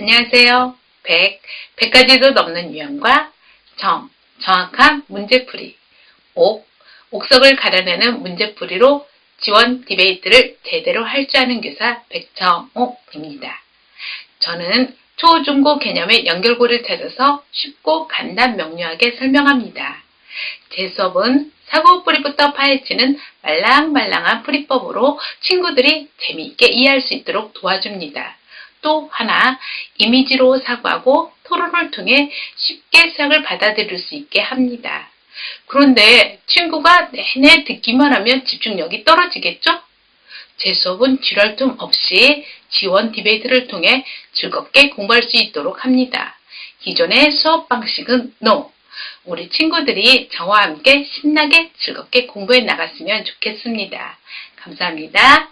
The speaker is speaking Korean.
안녕하세요. 100, 100가지도 넘는 유형과 정, 정확한 문제풀이, 옥, 옥석을 가려내는 문제풀이로 지원 디베이트를 제대로 할 줄 아는 교사 백정옥입니다. 저는 초, 중, 고 개념의 연결고를 찾아서 쉽고 간단 명료하게 설명합니다. 제 수업은 사고 뿌리부터 파헤치는 말랑말랑한 풀이법으로 친구들이 재미있게 이해할 수 있도록 도와줍니다. 또 하나, 이미지로 사고하고 토론을 통해 쉽게 수학을 받아들일 수 있게 합니다. 그런데 친구가 내내 듣기만 하면 집중력이 떨어지겠죠? 제 수업은 지랄 틈 없이 지원 디베이트를 통해 즐겁게 공부할 수 있도록 합니다. 기존의 수업 방식은 NO. 우리 친구들이 저와 함께 신나게 즐겁게 공부해 나갔으면 좋겠습니다. 감사합니다.